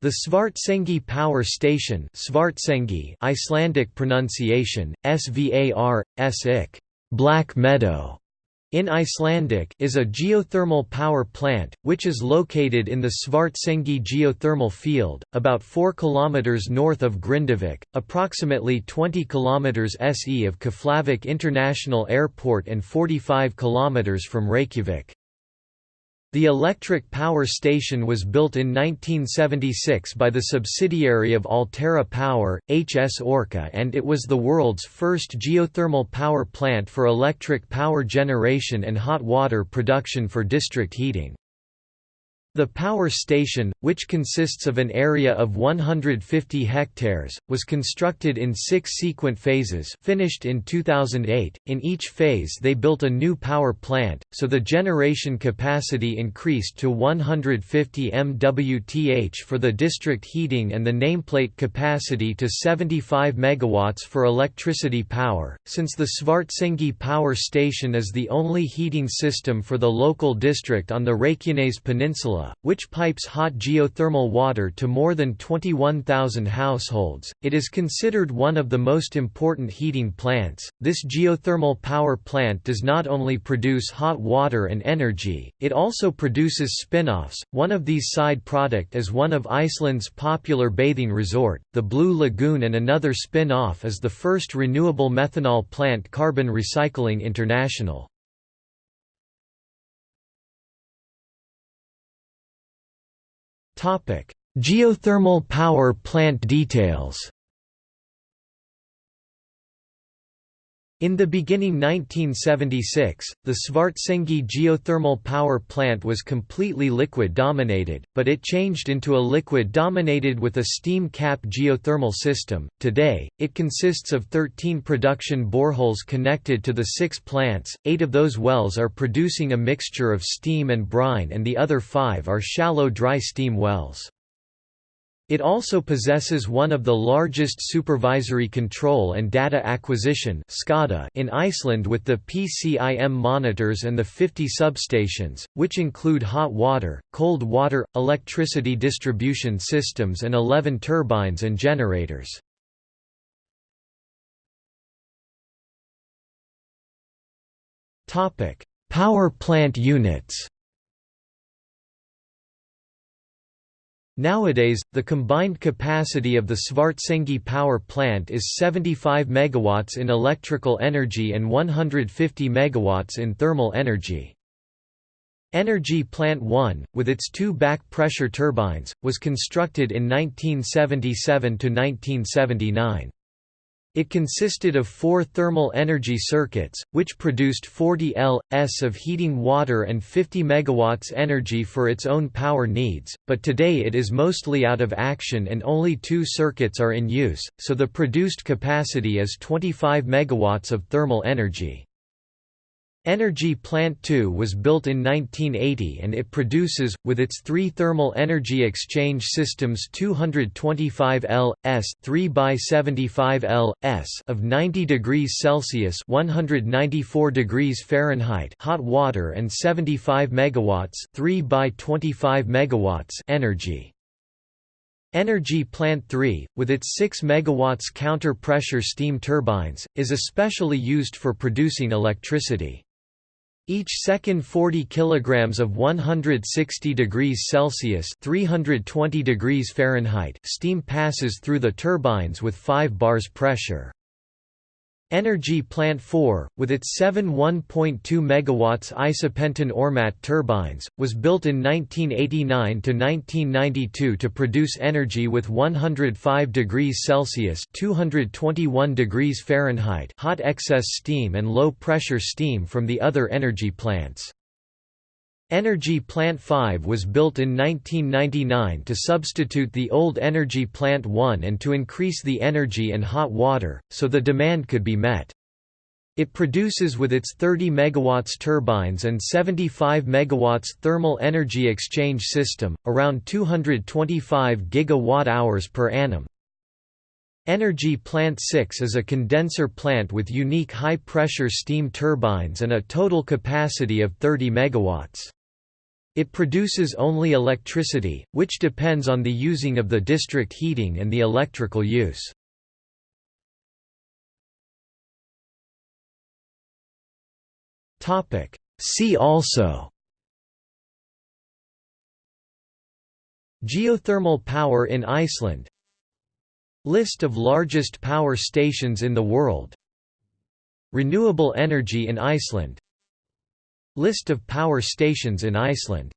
The Svartsengi power station Svartsengi Icelandic pronunciation, Svar, Sik, Black Meadow, in Icelandic is a geothermal power plant, which is located in the Svartsengi geothermal field, about 4 km north of Grindavik, approximately 20 km se of Keflavik International Airport and 45 km from Reykjavik. The electric power station was built in 1976 by the subsidiary of Alterra Power, HS Orka and it was the world's first geothermal power plant for electric power generation and hot water production for district heating. The power station, which consists of an area of 150 hectares, was constructed in six sequent phases finished in 2008. In each phase they built a new power plant, so the generation capacity increased to 150 MWth for the district heating and the nameplate capacity to 75 MW for electricity power. Since the Svartsengi power station is the only heating system for the local district on the Reykjanes Peninsula, which pipes hot geothermal water to more than 21,000 households. It is considered one of the most important heating plants. This geothermal power plant does not only produce hot water and energy, it also produces spin-offs. One of these side product is one of Iceland's popular bathing resort, the Blue Lagoon and another spin-off is the first renewable methanol plant Carbon Recycling International. Geothermal power plant details. In the beginning 1976, the Svartsengi geothermal power plant was completely liquid-dominated, but it changed into a liquid dominated with a steam cap geothermal system. Today, it consists of 13 production boreholes connected to the six plants, eight of those wells are producing a mixture of steam and brine and the other five are shallow dry steam wells. It also possesses one of the largest supervisory control and data acquisition in Iceland with the PCIM monitors and the 50 substations, which include hot water, cold water, electricity distribution systems and 11 turbines and generators. Power plant units Nowadays, the combined capacity of the Svartsengi power plant is 75 MW in electrical energy and 150 MW in thermal energy. Energy Plant 1, with its two back pressure turbines, was constructed in 1977–1979. It consisted of four thermal energy circuits, which produced 40 L.s of heating water and 50 MW energy for its own power needs, but today it is mostly out of action and only two circuits are in use, so the produced capacity is 25 MW of thermal energy. Energy Plant 2 was built in 1980 and it produces, with its three thermal energy exchange systems 225 L.s 3 by 75 L.s of 90 degrees Celsius 194 degrees Fahrenheit hot water and 75 megawatts 3 by 25 megawatts energy. Energy Plant 3, with its 6 MW counter-pressure steam turbines, is especially used for producing electricity. Each second 40 kilograms of 160 degrees Celsius (320 degrees Fahrenheit) steam passes through the turbines with 5 bars pressure. Energy Plant 4, with its seven 1.2 MW isopentane Ormat turbines, was built in 1989–1992 to produce energy with 105 degrees Celsius 221 degrees Fahrenheit hot excess steam and low-pressure steam from the other energy plants. Energy Plant 5 was built in 1999 to substitute the old Energy Plant 1 and to increase the energy and hot water, so the demand could be met. It produces with its 30 MW turbines and 75 MW thermal energy exchange system, around 225 GWh per annum. Energy Plant 6 is a condenser plant with unique high-pressure steam turbines and a total capacity of 30 MW. It produces only electricity, which depends on the using of the district heating and the electrical use. See also Geothermal power in Iceland List of largest power stations in the world Renewable energy in Iceland List of power stations in Iceland